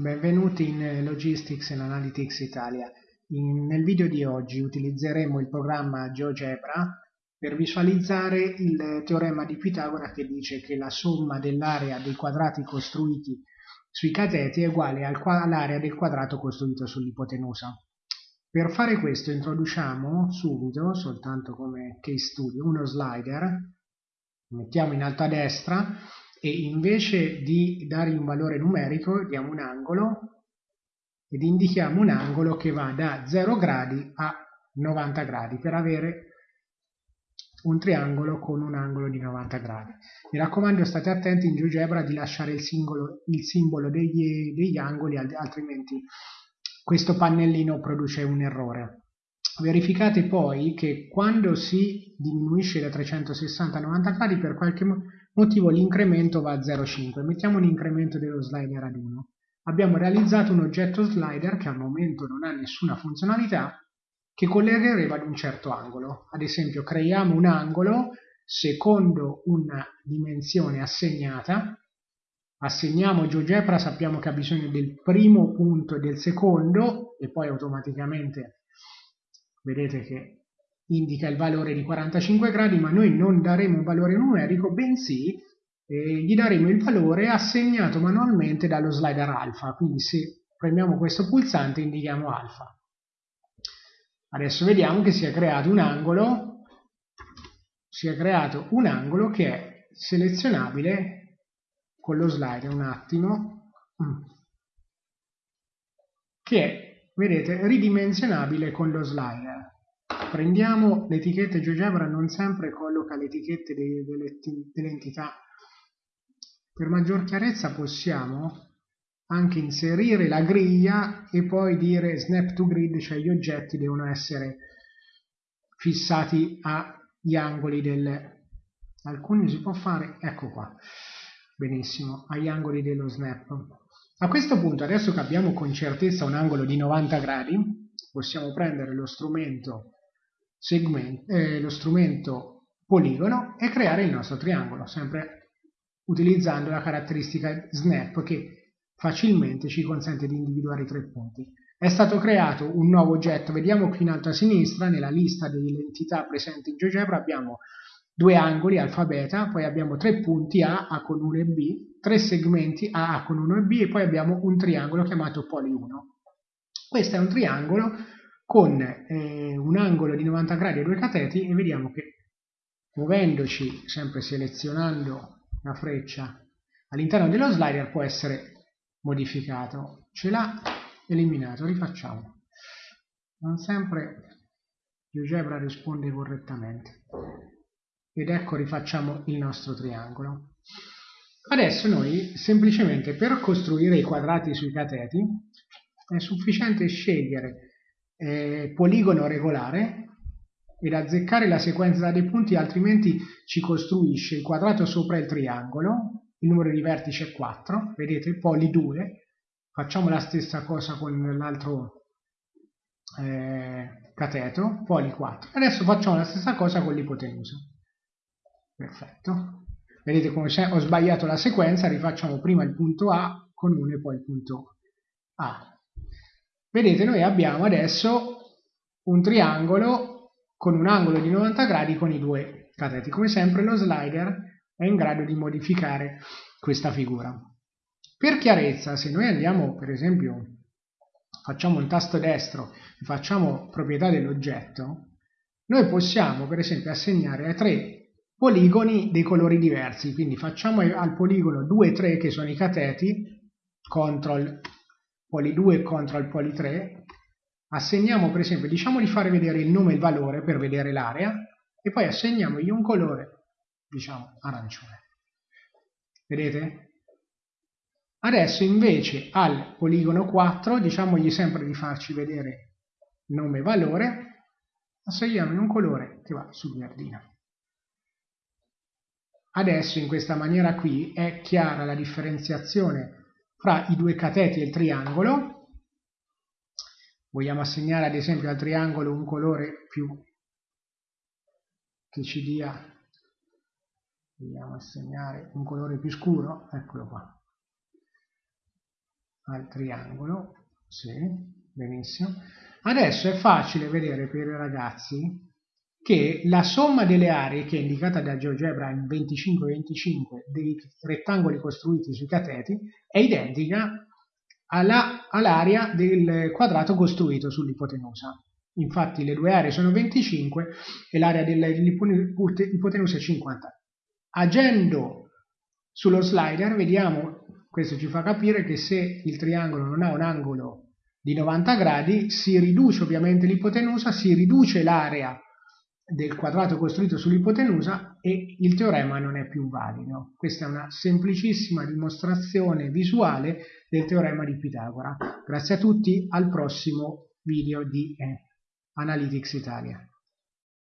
Benvenuti in Logistics and Analytics Italia. In, nel video di oggi utilizzeremo il programma GeoGebra per visualizzare il teorema di Pitagora che dice che la somma dell'area dei quadrati costruiti sui cateti è uguale all'area del quadrato costruito sull'ipotenusa. Per fare questo introduciamo subito, soltanto come case study, uno slider, mettiamo in alto a destra e invece di dargli un valore numerico diamo un angolo ed indichiamo un angolo che va da 0 gradi a 90 gradi per avere un triangolo con un angolo di 90 gradi. Mi raccomando state attenti in GeoGebra di lasciare il, singolo, il simbolo degli, degli angoli altrimenti questo pannellino produce un errore. Verificate poi che quando si diminuisce da 360 a 90 gradi per qualche motivo l'incremento va a 0,5. Mettiamo un incremento dello slider ad 1. Abbiamo realizzato un oggetto slider che al momento non ha nessuna funzionalità che collegherebbe ad un certo angolo. Ad esempio creiamo un angolo secondo una dimensione assegnata, assegniamo GeoGebra, sappiamo che ha bisogno del primo punto e del secondo e poi automaticamente vedete che indica il valore di 45 gradi, ma noi non daremo un valore numerico, bensì eh, gli daremo il valore assegnato manualmente dallo slider alfa, quindi se premiamo questo pulsante indichiamo alfa. Adesso vediamo che si è creato un angolo, si è creato un angolo che è selezionabile con lo slider un attimo, mm, che è vedete ridimensionabile con lo slider prendiamo l'etichetta GeoGebra non sempre colloca le etichette delle, delle entità. Per maggior chiarezza possiamo anche inserire la griglia e poi dire snap to grid cioè gli oggetti devono essere fissati agli angoli del alcuni si può fare ecco qua benissimo agli angoli dello snap. A questo punto, adesso che abbiamo con certezza un angolo di 90 gradi, possiamo prendere lo strumento, eh, lo strumento poligono e creare il nostro triangolo, sempre utilizzando la caratteristica snap che facilmente ci consente di individuare i tre punti. È stato creato un nuovo oggetto, vediamo qui in alto a sinistra, nella lista delle entità presenti in GeoGebra abbiamo due angoli alfa beta, poi abbiamo tre punti A, A con 1 e B, tre segmenti A, A con 1 e B e poi abbiamo un triangolo chiamato poli 1. Questo è un triangolo con eh, un angolo di 90 gradi e due cateti e vediamo che muovendoci, sempre selezionando la freccia all'interno dello slider può essere modificato. Ce l'ha eliminato, rifacciamo. Non sempre GeoGebra risponde correttamente ed ecco rifacciamo il nostro triangolo. Adesso noi semplicemente per costruire i quadrati sui cateti è sufficiente scegliere eh, poligono regolare ed azzeccare la sequenza dei punti altrimenti ci costruisce il quadrato sopra il triangolo, il numero di vertici è 4, vedete poli 2, facciamo la stessa cosa con l'altro eh, cateto, poli 4. Adesso facciamo la stessa cosa con l'ipotenusa. Perfetto. Vedete come ho sbagliato la sequenza, rifacciamo prima il punto A con 1 e poi il punto A. Vedete, noi abbiamo adesso un triangolo con un angolo di 90 gradi con i due cateti. Come sempre lo slider è in grado di modificare questa figura. Per chiarezza, se noi andiamo, per esempio, facciamo il tasto destro e facciamo proprietà dell'oggetto, noi possiamo, per esempio, assegnare a tre poligoni dei colori diversi, quindi facciamo al poligono 2 e 3 che sono i cateti, control poli 2 e control poli 3, assegniamo per esempio, diciamo di fare vedere il nome e il valore per vedere l'area, e poi assegniamogli un colore, diciamo arancione. Vedete? Adesso invece al poligono 4 diciamogli sempre di farci vedere nome e valore, assegniamogli un colore che va sul verdino. Adesso in questa maniera qui è chiara la differenziazione fra i due cateti e il triangolo. Vogliamo assegnare ad esempio al triangolo un colore più che ci dia, vogliamo assegnare un colore più scuro, eccolo qua. al triangolo. Sì, benissimo. Adesso è facile vedere per i ragazzi che la somma delle aree che è indicata da GeoGebra in 25-25 dei rettangoli costruiti sui cateti è identica all'area del quadrato costruito sull'ipotenusa. Infatti le due aree sono 25 e l'area dell'ipotenusa è 50. Agendo sullo slider vediamo, questo ci fa capire che se il triangolo non ha un angolo di 90 gradi si riduce ovviamente l'ipotenusa, si riduce l'area del quadrato costruito sull'ipotenusa e il teorema non è più valido. Questa è una semplicissima dimostrazione visuale del teorema di Pitagora. Grazie a tutti, al prossimo video di eh, Analytics Italia.